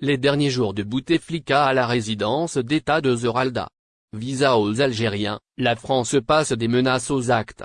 Les derniers jours de Bouteflika à la résidence d'État de Zeralda. Visa aux Algériens, la France passe des menaces aux actes.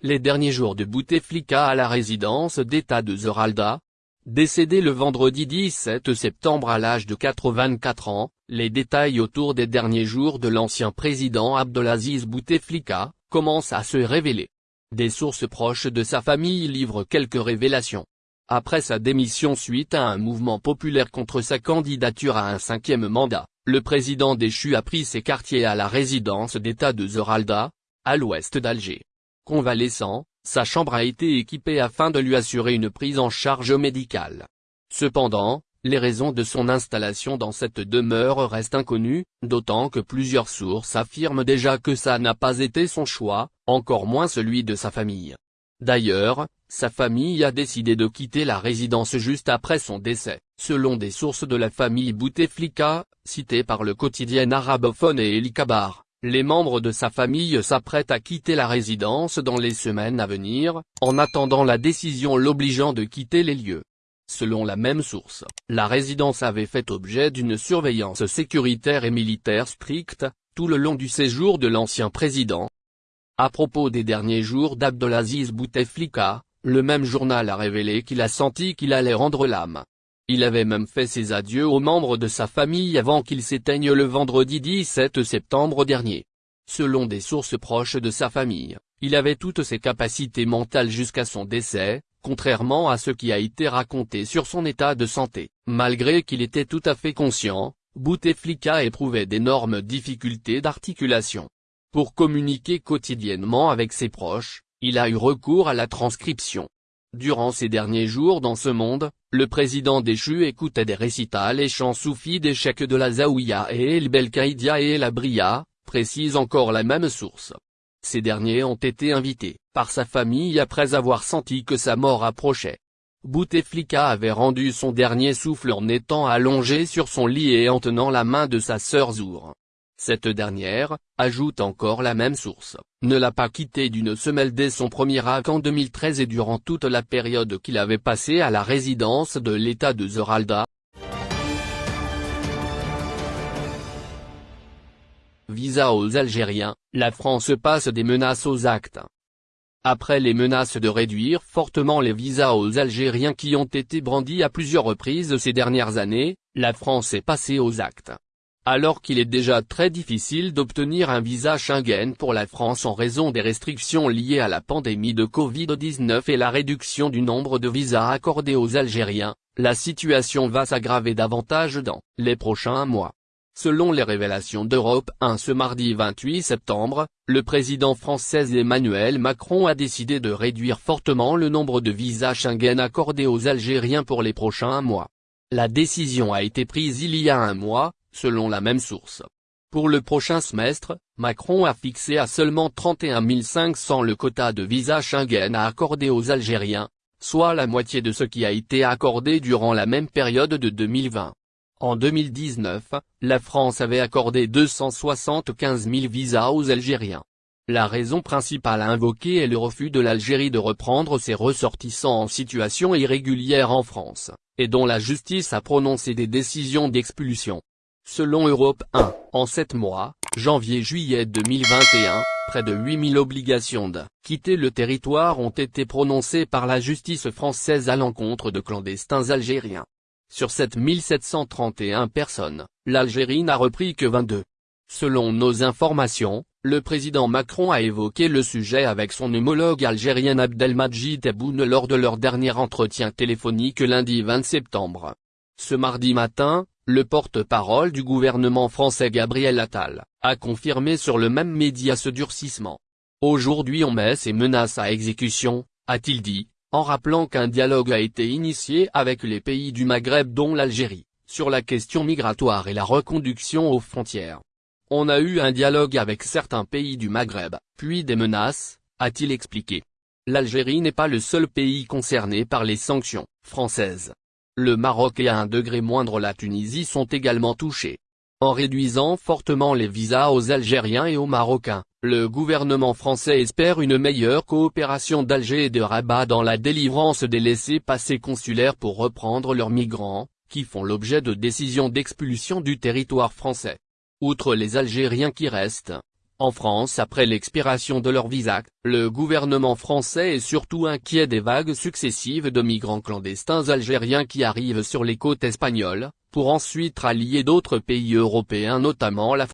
Les derniers jours de Bouteflika à la résidence d'État de Zeralda, Décédé le vendredi 17 septembre à l'âge de 84 ans, les détails autour des derniers jours de l'ancien président Abdelaziz Bouteflika, commencent à se révéler. Des sources proches de sa famille livrent quelques révélations. Après sa démission suite à un mouvement populaire contre sa candidature à un cinquième mandat, le président déchu a pris ses quartiers à la résidence d'État de Zeralda, à l'ouest d'Alger. Convalescent, sa chambre a été équipée afin de lui assurer une prise en charge médicale. Cependant, les raisons de son installation dans cette demeure restent inconnues, d'autant que plusieurs sources affirment déjà que ça n'a pas été son choix, encore moins celui de sa famille. D'ailleurs, sa famille a décidé de quitter la résidence juste après son décès, selon des sources de la famille Bouteflika, citées par le quotidien arabophone et El Kabar. Les membres de sa famille s'apprêtent à quitter la résidence dans les semaines à venir, en attendant la décision l'obligeant de quitter les lieux. Selon la même source, la résidence avait fait objet d'une surveillance sécuritaire et militaire stricte, tout le long du séjour de l'ancien président. À propos des derniers jours d'Abdelaziz Bouteflika, le même journal a révélé qu'il a senti qu'il allait rendre l'âme. Il avait même fait ses adieux aux membres de sa famille avant qu'il s'éteigne le vendredi 17 septembre dernier. Selon des sources proches de sa famille, il avait toutes ses capacités mentales jusqu'à son décès, contrairement à ce qui a été raconté sur son état de santé. Malgré qu'il était tout à fait conscient, Bouteflika éprouvait d'énormes difficultés d'articulation. Pour communiquer quotidiennement avec ses proches, il a eu recours à la transcription. Durant ces derniers jours dans ce monde, le président déchu écoutait des récitals et chants soufis des chèques de la Zaouïa et El Belkaïdia et la Bria, précise encore la même source. Ces derniers ont été invités, par sa famille après avoir senti que sa mort approchait. Bouteflika avait rendu son dernier souffle en étant allongé sur son lit et en tenant la main de sa sœur Zour. Cette dernière, ajoute encore la même source, ne l'a pas quitté d'une semelle dès son premier acte en 2013 et durant toute la période qu'il avait passée à la résidence de l'État de Zeralda. Visa aux Algériens, la France passe des menaces aux actes. Après les menaces de réduire fortement les visas aux Algériens qui ont été brandis à plusieurs reprises ces dernières années, la France est passée aux actes. Alors qu'il est déjà très difficile d'obtenir un visa Schengen pour la France en raison des restrictions liées à la pandémie de Covid-19 et la réduction du nombre de visas accordés aux Algériens, la situation va s'aggraver davantage dans les prochains mois. Selon les révélations d'Europe 1 ce mardi 28 septembre, le président français Emmanuel Macron a décidé de réduire fortement le nombre de visas Schengen accordés aux Algériens pour les prochains mois. La décision a été prise il y a un mois, selon la même source. Pour le prochain semestre, Macron a fixé à seulement 31 500 le quota de visa Schengen à accorder aux Algériens, soit la moitié de ce qui a été accordé durant la même période de 2020. En 2019, la France avait accordé 275 000 visas aux Algériens. La raison principale invoquée est le refus de l'Algérie de reprendre ses ressortissants en situation irrégulière en France, et dont la justice a prononcé des décisions d'expulsion. Selon Europe 1, en 7 mois, janvier-juillet 2021, près de 8000 obligations de quitter le territoire ont été prononcées par la justice française à l'encontre de clandestins algériens. Sur 7731 personnes, l'Algérie n'a repris que 22. Selon nos informations, le président Macron a évoqué le sujet avec son homologue algérien Abdelmadjid Tebboune lors de leur dernier entretien téléphonique lundi 20 septembre. Ce mardi matin, le porte-parole du gouvernement français Gabriel Attal, a confirmé sur le même média ce durcissement. Aujourd'hui on met ces menaces à exécution, a-t-il dit, en rappelant qu'un dialogue a été initié avec les pays du Maghreb dont l'Algérie, sur la question migratoire et la reconduction aux frontières. On a eu un dialogue avec certains pays du Maghreb, puis des menaces, a-t-il expliqué. L'Algérie n'est pas le seul pays concerné par les sanctions françaises. Le Maroc et à un degré moindre la Tunisie sont également touchés. En réduisant fortement les visas aux Algériens et aux Marocains, le gouvernement français espère une meilleure coopération d'Alger et de Rabat dans la délivrance des laissés-passer consulaires pour reprendre leurs migrants, qui font l'objet de décisions d'expulsion du territoire français. Outre les Algériens qui restent, en France après l'expiration de leur visa, le gouvernement français est surtout inquiet des vagues successives de migrants clandestins algériens qui arrivent sur les côtes espagnoles, pour ensuite rallier d'autres pays européens notamment la